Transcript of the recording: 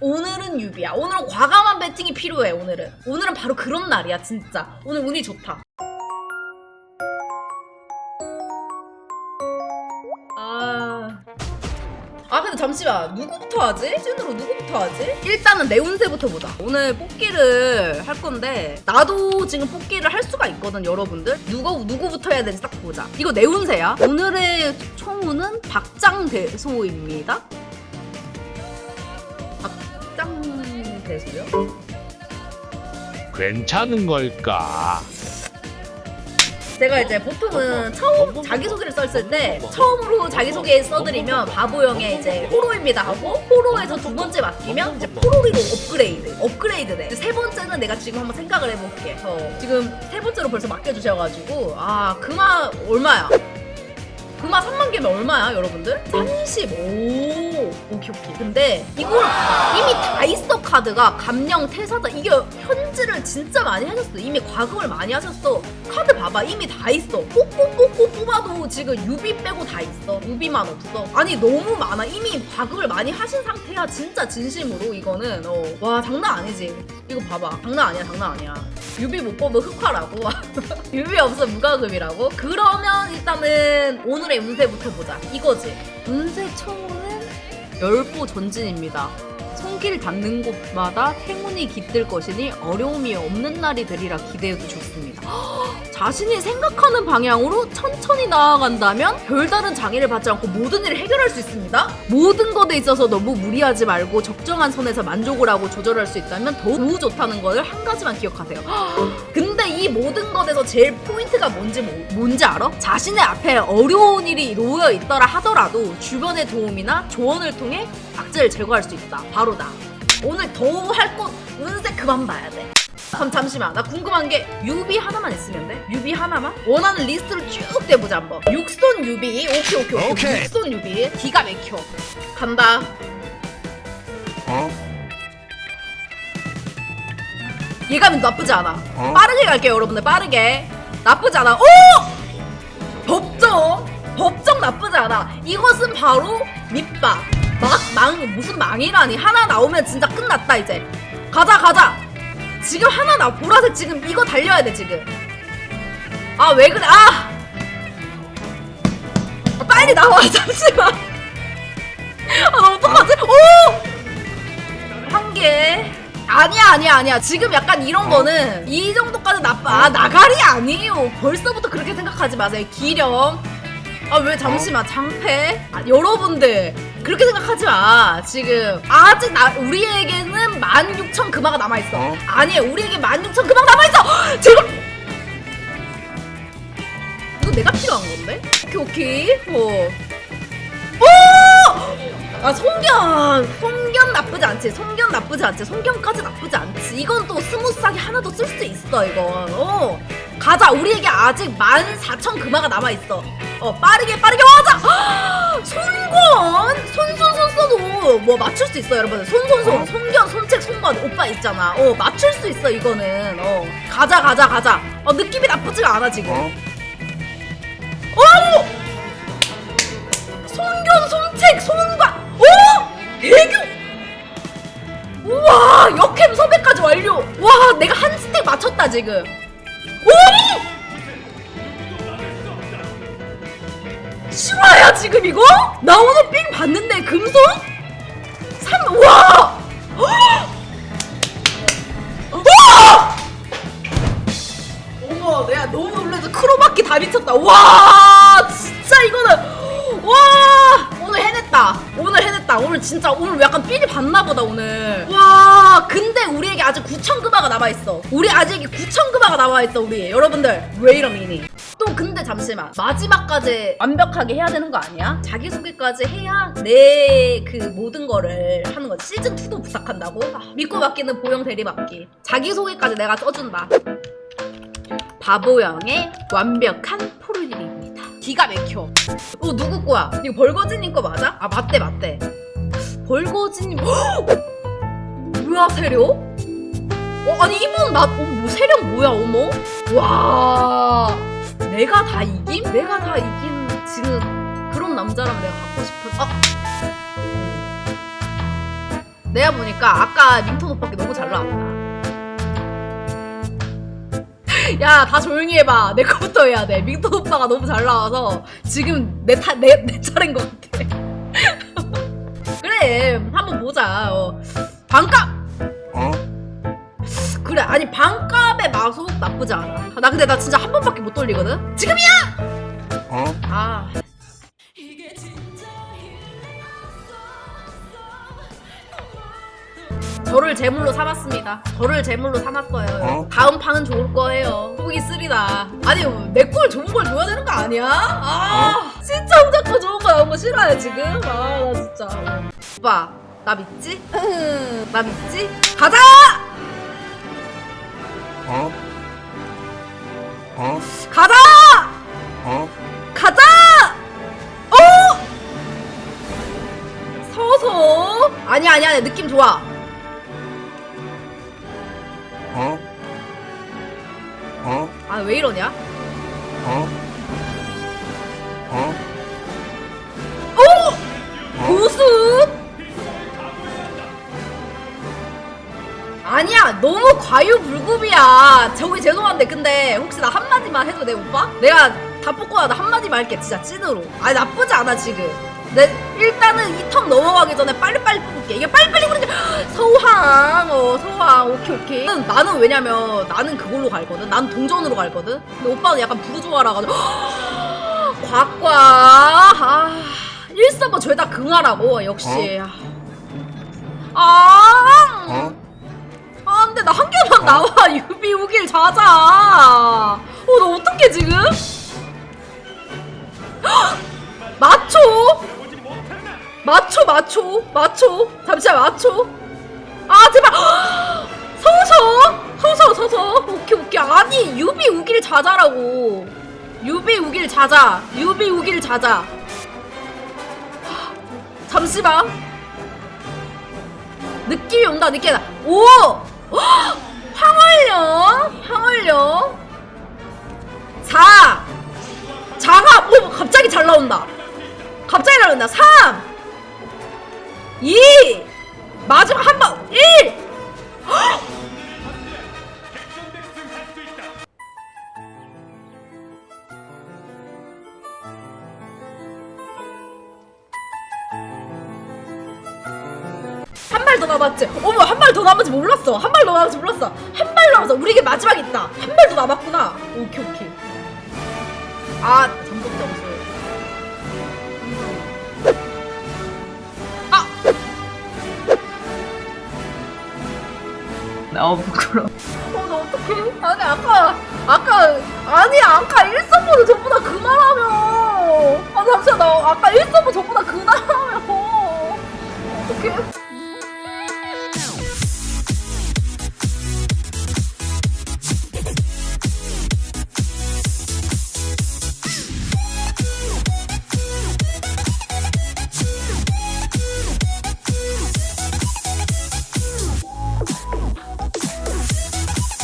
오늘은 유비야. 오늘은 과감한 배팅이 필요해, 오늘은. 오늘은 바로 그런 날이야, 진짜. 오늘 운이 좋다. 아. 아, 근데 잠시만. 누구부터 하지? 찐으로 누구부터 하지? 일단은 내 운세부터 보자. 오늘 뽑기를 할 건데, 나도 지금 뽑기를 할 수가 있거든, 여러분들. 누구, 누구부터 해야 되는지 딱 보자. 이거 내 운세야. 오늘의 총운은 박장대소입니다. 박장대소요? 괜찮은 걸까? 제가 이제 보통은 처음 자기소개를 썼을 때 처음으로 자기소개 써드리면 바보형의 이제 포로입니다 하고 포로에서 두 번째 맡기면 이제 포로리로 업그레이드 업그레이드 돼. 세 번째는 내가 지금 한번 생각을 해볼게. 어, 지금 세 번째로 벌써 맡겨주셔가지고 아 금화 얼마야? 금화 3만 개면 얼마야 여러분들? 35 오케이 오케이. 근데 이걸 이미 다 있어 카드가. 감녕 태사자 이게 현질을 진짜 많이 하셨어. 이미 과금을 많이 하셨어. 카드 봐봐. 이미 다 있어. 뽑고뽑고 뽑아도 지금 유비 빼고 다 있어. 유비만 없어. 아니 너무 많아. 이미 과금을 많이 하신 상태야. 진짜 진심으로 이거는. 어. 와 장난 아니지. 이거 봐봐. 장난 아니야 장난 아니야 유비 못 뽑으면 흑화라고. 유비 없으면 무과금이라고. 그러면 일단은 오늘의 운세부터 보자. 이거지. 운세 청은 열보 전진입니다 손길 닿는 곳마다 행운이 깃들 것이니 어려움이 없는 날이 되리라 기대해도 좋습니다. 자신이 생각하는 방향으로 천천히 나아간다면 별다른 장애를 받지 않고 모든 일을 해결할 수 있습니다. 모든 것에 있어서 너무 무리하지 말고 적정한 선에서 만족을 하고 조절할 수 있다면 더욱 좋다는 걸한 가지만 기억하세요. 근데 이 모든 것에서 제일 포인트가 뭔지 뭐- 뭔지 알아? 자신의 앞에 어려운 일이 놓여 있더라 하더라도 주변의 도움이나 조언을 통해 악재를 제거할 수 있다. 바로 나. 오늘 더할것 운세 그만 봐야 돼. 그럼 잠시만 나 궁금한 게 유비 하나만 있으면 돼? 유비 하나만? 원하는 리스트를 쭉 대보자 한번 육손 유비 오케이 오케이 오케이, 오케이. 육손 유비 기가 막혀 간다 어? 예감이 나쁘지 않아 어? 빠르게 갈게요 여러분들 빠르게 나쁘지 않아 오! 법정 법정 나쁘지 않아 이것은 바로 밑밥 막, 망, 무슨 망이라니. 하나 나오면 진짜 끝났다 이제. 가자 가자. 지금 하나 나 보라색 지금 이거 달려야 돼 지금. 아 왜 그래? 아! 아, 빨리 나와 잠시만. 아 나 어떡하지? 오! 한 개. 아니야 아니야 아니야. 지금 약간 이런 거는 이 정도까지 나빠. 아 나가리 아니에요. 벌써부터 그렇게 생각하지 마세요. 기령. 아왜 잠시만. 장패? 아, 여러분들 그렇게 생각하지 마. 지금 아직 나 우리에게는 16,000 금화가 남아있어. 어? 아니에요 우리에게 16,000 금화가 남아있어! 지금 이거 내가 필요한 건데? 오케이 오케이. 어. 오! 아 송견! 송견 나쁘지 않지. 송견 나쁘지 않지. 송견까지 나쁘지 않지. 이건 또 스무스하게 하나 더 쓸 수 있어 이건. 어 가자 우리에게 아직 14,000 금화가 남아있어 어 빠르게 빠르게 가자 손권 손손손 써도 뭐 맞출 수 있어 여러분들 손손손 손견 손책 손권 오빠 있잖아 어 맞출 수 있어 이거는 어 가자 가자 가자 어 느낌이 나쁘지가 않아 지금 어? 오! 손견, 손책, 손과 오! 대교! 우와! 역캠 섭외까지 완료! 와, 내가 한 스택 맞췄다, 지금. 오! 실화야, 지금 이거? 나 오늘 삥 봤는데, 금손? 삼, 와! 와! 어머, 내가 너무 놀라서 크로마키 다 미쳤다. 와, 진짜 이거는 와 오늘 해냈다. 오늘 해냈다. 오늘 진짜 오늘 약간 삘이 봤나보다 오늘. 와, 근데 우리 남아 있어. 우리 아직 9천 금화가 남아 있어. 우리 여러분들 왜 이러니? 또 근데 잠시만 마지막까지 완벽하게 해야 되는 거 아니야? 자기 소개까지 해야 내 그 모든 거를 하는 거지. 시즌 2도 부탁한다고? 아, 믿고 맡기는 보영 대리 맡기. 자기 소개까지 내가 써준다. 바보형의 완벽한 포르일입니다. 기가 막혀. 어 누구 거야? 이거 벌거진님 거 맞아? 아 맞대 맞대. 벌거진님. 헉! 뭐야 세력? 어 아니 이분 나 어, 뭐 세력 뭐야 어머? 와 내가 다 이김? 내가 다 이긴 지금 그런 남자랑 내가 갖고 싶어. 아 내가 보니까 아까 링톤 오빠께 너무 잘 나왔다. 야, 다 조용히 해봐. 내 거부터 해야 돼. 밍톤 오빠가 너무 잘 나와서 지금 내, 타, 내, 내 차례인 것 같아. 그래, 한번 보자. 어. 아니, 반값의 마속 나쁘지 않아. 나 근데 나 진짜 한 번밖에 못 돌리거든? 지금이야! 아. 저를 제물로 삼았습니다. 저를 제물로 삼았어요. 다음 판은 좋을 거예요. 후기 쓰리다. 아니 내걸 좋은 걸 줘야 되는 거 아니야? 아 진짜 혼자 거 좋은 거 나온 거 싫어요 지금. 아 나 진짜. 오빠 나 믿지? 응, 나 믿지? 가자! 가자! 가자! 어! 서서 아니 아니 아니 느낌 좋아. 아왜 이러냐? 과유불급이야. 저기 죄송한데 근데 혹시 나 한마디만 해도 돼 오빠? 내가 다 뽑고 나도 한마디만 할게 진짜 찐으로. 아니 나쁘지 않아 지금. 내 일단은 이턴 넘어가기 전에 빨리빨리 뽑을게. 이게 빨리빨리 부르는 게 서우항 어 서우항 오케이 오케이. 나는, 나는 왜냐면 나는 그걸로 갈거든. 난 동전으로 갈거든. 근데 오빠는 약간 부르주아라가지고 곽과. 아 1서버 죄다 긍하라고 역시. 아. 아, 근데 나 한 개만 나와. 유비 우길 자자. 어, 나 어떡해, 지금? 헉! 맞춰? 맞춰, 맞춰, 맞춰. 잠시만, 맞춰. 아, 제발. 헉! 서서, 서서, 서서. 오케이, 오케이. 아니, 유비 우길 자자라고. 유비 우길 자자. 유비 우길 자자. 잠시만. 느낌이 온다, 느낌이 나. 오! 헉! 황홀령? 황홀령? 4 장합! 오! 갑자기 잘 나온다 갑자기 잘 나온다 3 2 마지막 한 발 더 남았지 몰랐어 한 발 더 남았지 몰랐어 한 발 남았어 우리에게 마지막 있다 한 발 더 남았구나 오케이 오케이 아 잠복 점수 아! 어 부끄러워. 어, 나 어떡해? 아니, 아까, 아까, 아니, 아까 1서버는 전부 다 그만하며. 아, 잠시만, 나 아까 1서버 전부 다